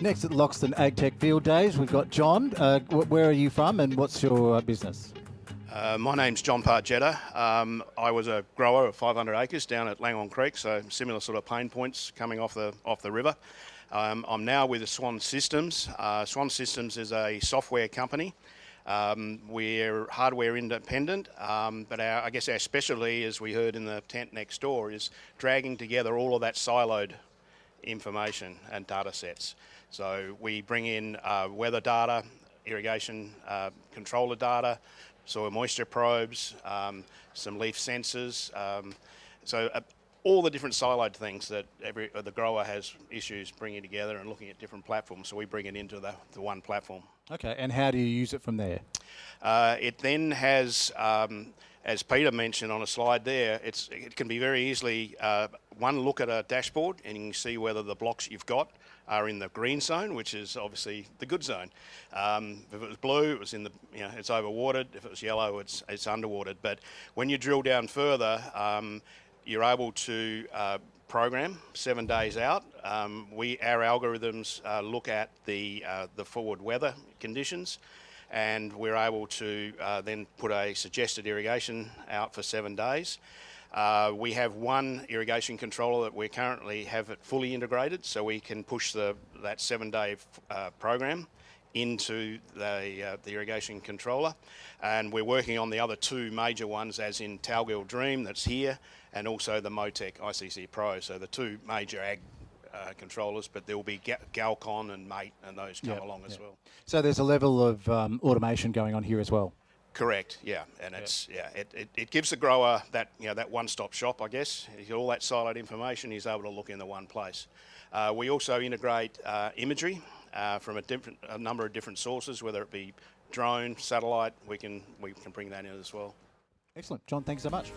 Next at Loxton AgTech Field Days, we've got John. Uh, where are you from and what's your uh, business? Uh, my name's John Pargetta. Um, I was a grower of 500 acres down at Langhorne Creek, so similar sort of pain points coming off the off the river. Um, I'm now with Swan Systems. Uh, Swan Systems is a software company. Um, we're hardware independent, um, but our, I guess our specialty, as we heard in the tent next door, is dragging together all of that siloed information and data sets. So we bring in uh, weather data, irrigation uh, controller data, soil moisture probes, um, some leaf sensors. Um, so uh, all the different siloed things that every uh, the grower has issues bringing together and looking at different platforms. So we bring it into the, the one platform. Okay, and how do you use it from there? Uh, it then has, um, as Peter mentioned on a slide there, it's, it can be very easily uh, one look at a dashboard and you can see whether the blocks you've got are in the green zone, which is obviously the good zone. Um, if it was blue, it was in the, you know, it's overwatered. If it was yellow, it's, it's underwatered. But when you drill down further, um, you're able to uh, program seven days out. Um, we our algorithms uh, look at the uh, the forward weather conditions, and we're able to uh, then put a suggested irrigation out for seven days. Uh, we have one irrigation controller that we currently have it fully integrated, so we can push the that seven-day uh, program into the, uh, the irrigation controller. And we're working on the other two major ones, as in Talgil Dream that's here, and also the Motec ICC Pro. So the two major ag uh, controllers, but there will be Galcon and Mate and those come yep, along yep. as well. So there's a level of um, automation going on here as well. Correct. Yeah, and yeah. it's yeah, it, it, it, gives the grower that you know that one-stop shop, I guess. All that siloed information he's able to look in the one place. Uh, we also integrate uh, imagery uh, from a different a number of different sources, whether it be drone, satellite. We can we can bring that in as well. Excellent, John. Thanks so much.